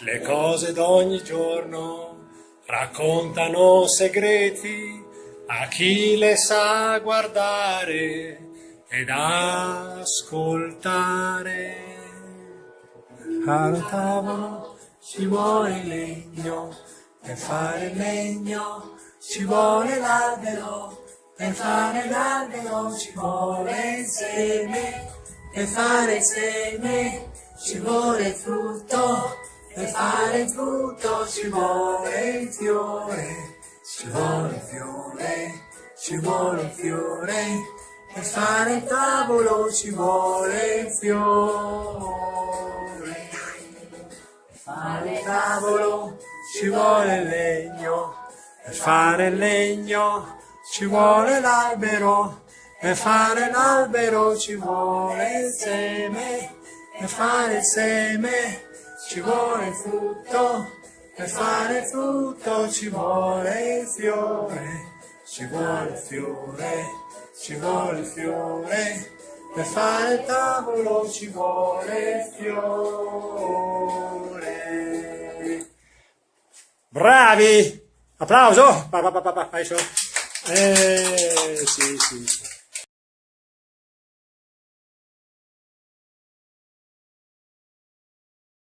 Le cose d'ogni giorno raccontano segreti a chi le sa guardare ed ascoltare. Al tavolo ci vuole legno, per fare il legno ci vuole l'albero, per fare l'albero ci vuole il seme, per fare il seme ci vuole il frutto, per fare il frutto ci vuole il fiore, ci vuole il fiore, ci vuole il fiore, per fare il tavolo ci vuole il fiore. Per fare il tavolo ci vuole il legno, per fare il legno ci vuole l'albero, per fare l'albero ci vuole il seme, per fare il seme ci vuole il frutto, per fare il frutto ci vuole il fiore, ci vuole il fiore, ci vuole il fiore, per fare il tavolo ci vuole il fiore. Bravi! Applauso! Pa, pa, pa, pa, pa, Eh, sì, sì.